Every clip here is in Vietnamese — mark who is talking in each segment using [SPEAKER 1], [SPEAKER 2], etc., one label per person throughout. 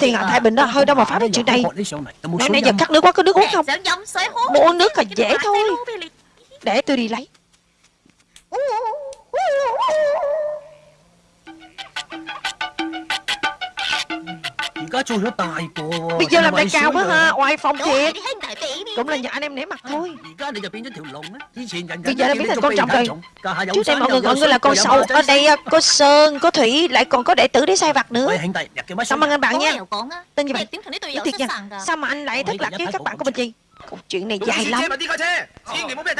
[SPEAKER 1] Thiên hạ Thái Bình đó hơi đâu mà phá đến chuyện này. Nãy nãy giờ cắt nước quá có nước uống không? Muốn uống nước là dễ thôi. Để tôi đi lấy Bây giờ làm đại cao quá ha Oai phong thiệt. Cũng là nhờ anh em nể mặt thôi. Bây giờ đã biến thành con trọng rồi. Trước đây mọi người gọi ngươi là con sâu Ở đây à, có Sơn, có Thủy Lại còn có đệ tử để sai vặt nữa. Cảm ơn anh bạn nha. Tên gì vậy Nói thiệt nha. Sao mà anh lại thất lạc với các bạn của mình gì Câu chuyện này dài lắm.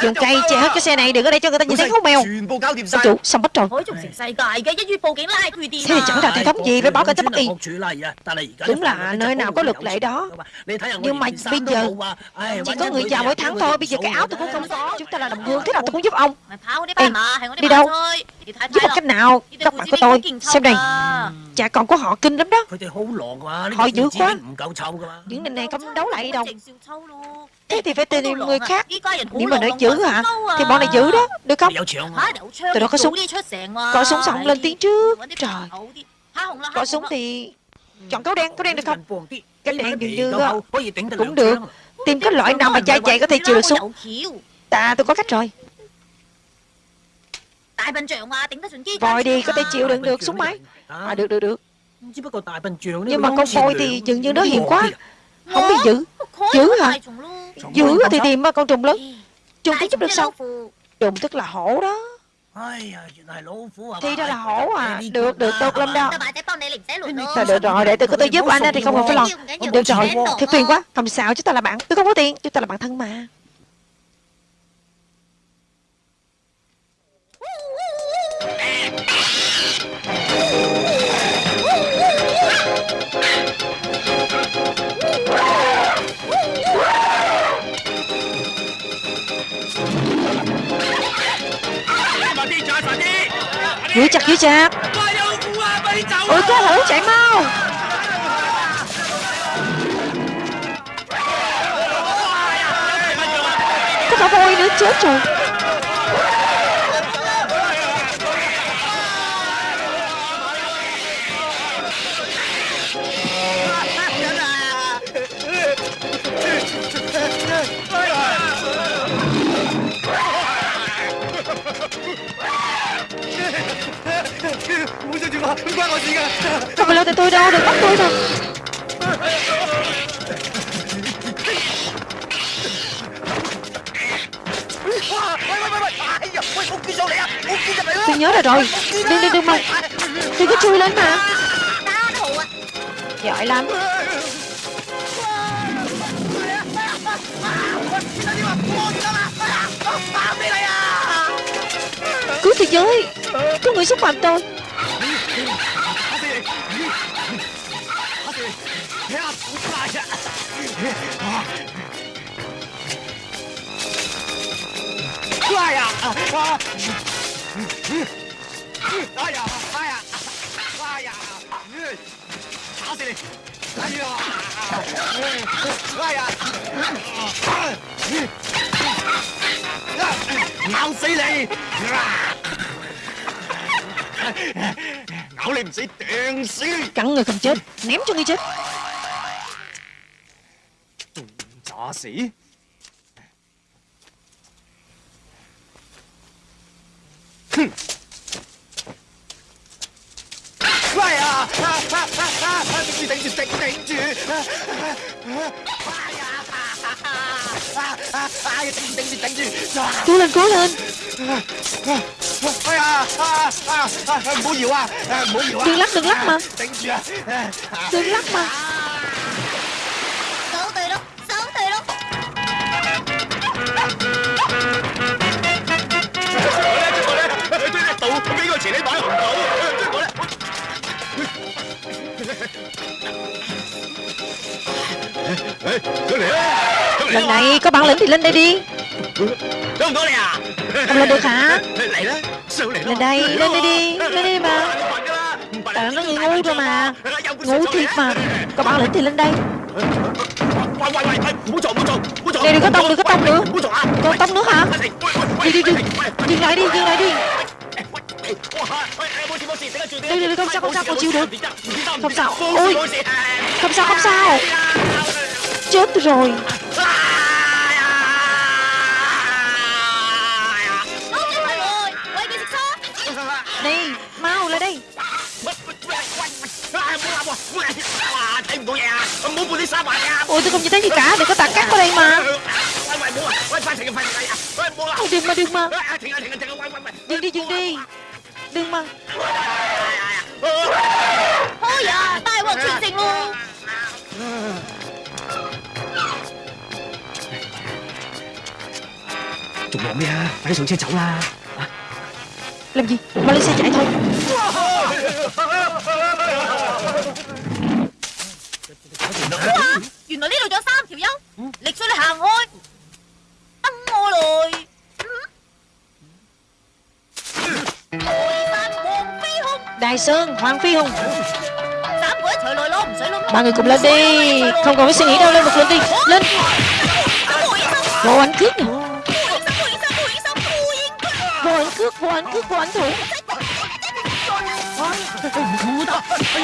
[SPEAKER 1] Dùng cây che hết cái xe này Đừng có để cho người ta nhìn thấy hút mèo. Ông chủ xong hết rồi? Thế thì chẳng ra hệ thống gì Phải báo cảnh tới Bắc Y Đúng là nơi nào có luật lệ đó. Nhưng mà bây giờ Chỉ có người giàu mới thắng thôi Bây giờ cái áo tôi cũng không có Chúng ta là đồng hương Thế nào tôi cũng giúp ông. Ê, đi đâu Giúp một cách nào Các bạn của tôi Xem này Chả còn có họ kinh lắm đó Họ dữ quá Những này này không đấu lại đâu Thế thì phải tìm người khác Nếu mà nói giữ hả Thì bọn này giữ đó Được không Tụi đó có súng Có súng xong lên tiếng trước Trời Có súng thì Chọn cáo đen Cáo đen được không Cái đen dường như Cũng được Tìm cái loại nào mà chạy chạy có thể chịu được súng Ta tôi có cách rồi Voi đi có thể chịu đựng được súng máy. À được được được. Nhưng mà con voi thì dường như nó hiền quá. Không biết giữ. Giữ hả? Giữ thì tìm con trùng lớn. Trùng cũng giúp được sao? Trùng tức là hổ đó. Thì ra là hổ à. Được được tốt lắm đó. Thôi được rồi để tôi có tôi giúp anh thì không cần phải lo. Được rồi thiệt phiền quá. Không sao chúng ta là bạn. Tôi không có tiền Chúng ta là bạn thân mà Giữ chặt giữ chặt. Ôi có hữu chạy mau. Có cả voi nữa, chết rồi. Không phải lo tại tôi đâu, đừng bắt tôi thôi Tôi nhớ rồi rồi. Đừng đừng đừng mà. Đừng có chui lên mà. Giỏi lắm. Cứu thế giới Có người xúc phạm tôi.
[SPEAKER 2] Ai à Ai à Ai à Ai à Thả死你哎呀哎呀咬死你咬你唔死掟死
[SPEAKER 1] Cắn người không chết Ném cho người chết
[SPEAKER 2] giả死哼喂啊！顶住顶住顶顶住！哎呀！哎呀！顶住顶住顶住！
[SPEAKER 1] Cố lên cố lên
[SPEAKER 2] 哎呀！啊啊啊！唔好摇啊！唔好摇啊！
[SPEAKER 1] Đừng lắc đừng lắc mà
[SPEAKER 2] 顶住啊！
[SPEAKER 1] Đừng lắc mà Lần này có bản lĩnh thì lên đây đi Không lên được hả Lên đây lên đây đi Lên đây đi mà Tại nó ngu rồi mà Ngu thiệt mà Có bản lĩnh thì lên đây Này đừng có tông đừng có tông nữa Còn tông nữa hả Đi đi đi Dừng lại đi dừng lại đi Đây, đây, không sao, không sao, con chịu được Không sao, ôi Không sao, không sao Chết rồi. Đi, mau lại đây. Ôi tôi không nhìn thấy gì cả Đừng có tạt cát vào đây mà. Ôi, Đừng mà đừng mà. Dừng đi dừng đi. Đừng mà.
[SPEAKER 3] Ôi à, tai họa chuyện tình luôn.
[SPEAKER 2] 仲忙咩啊？快啲上车走啦！
[SPEAKER 1] Làm gì Mau lên xe chạy thôi
[SPEAKER 3] Wow, 原来呢度仲有三条友，力水你行开，等我来。台山黄飞鸿，
[SPEAKER 1] Đài Sơn Hoàng Phi Hùng
[SPEAKER 3] 三个一齐来攞唔使谂。
[SPEAKER 1] Ba người cùng lên đi Không còn phải suy nghĩ đâu Lên một lên đi Lên
[SPEAKER 3] 护影生，
[SPEAKER 1] Vô ảnh cước nè cước quán cước quán thủ.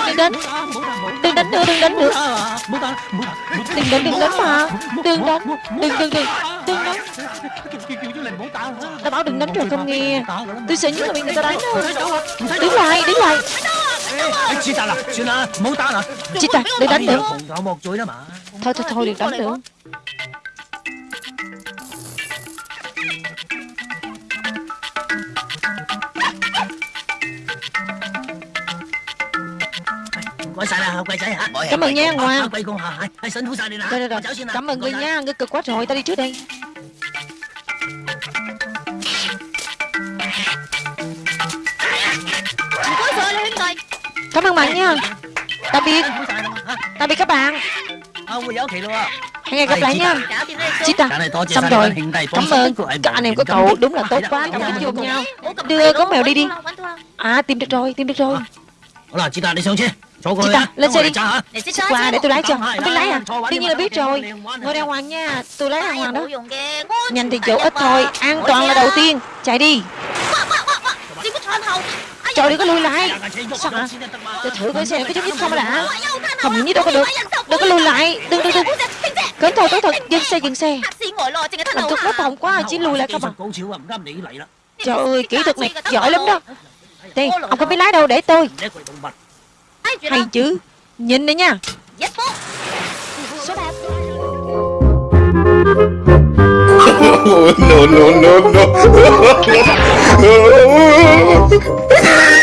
[SPEAKER 1] Đừng đánh. Đừng đánh nữa đừng đánh nữa. Đừng đánh đừng đánh mà. Đừng đánh. Đừng đừng đừng. Đừng đánh. Ta bảo đừng đánh rồi không nghe. Tôi sẽ nhất là bị người ta đánh đứng lại đứng lại. Chị ta đừng đánh nữa. Thôi thôi thôi đừng đánh nữa. Cảm ơn nha, ngoan. Rồi rồi rồi Cảm ơn ngươi nha Ngươi cực quá rồi Tao đi trước đây
[SPEAKER 3] 唔该晒你兄弟。
[SPEAKER 1] Cảm ơn bạn nha Tạm biệt Tạm biệt các bạn Hẹn gặp gặp lại nha
[SPEAKER 3] 搞掂呢
[SPEAKER 1] Chị ta Xong rồi Cảm ơn Các anh em của cậu Đúng là tốt quá Cảm ơn chung nhau Đưa con mèo đi đi À tìm được rồi Tìm được rồi Chị ta, lên xe đi Chị qua để tôi lái cho. Tôi lái à? Tuy nhiên là biết rồi. Ngồi đeo hoàng nha. Tôi lái đàng hoàng đó. Nhanh thì chỗ ít thôi. An toàn là đầu tiên. Chạy đi. Trời đừng có lùi lại. Sao hả? Tôi thử coi xe có chút nhất không đã. Không những đâu có được. Đừng có lùi lại. Đừng đừng đừng Cẩn thận cẩn thận. Dừng xe dừng xe. Làm tôi
[SPEAKER 3] bất
[SPEAKER 1] hỏng quá Chỉ lùi lại không à Trời ơi kỹ thuật này giỏi lắm đó. Tiền ông có biết lái đâu để tôi hay chứ. Nhìn đây nha.
[SPEAKER 4] No, no, no, no.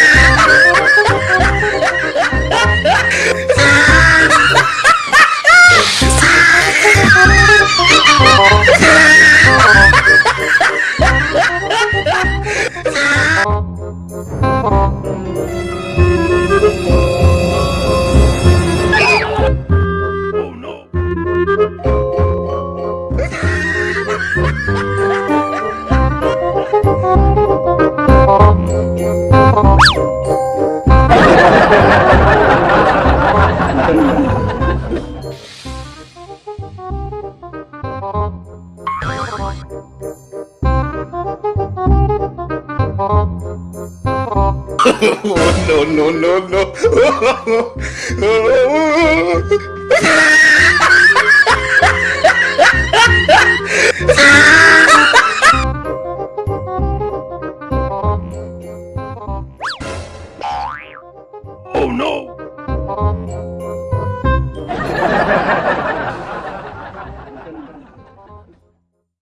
[SPEAKER 4] no, no, no, no. no.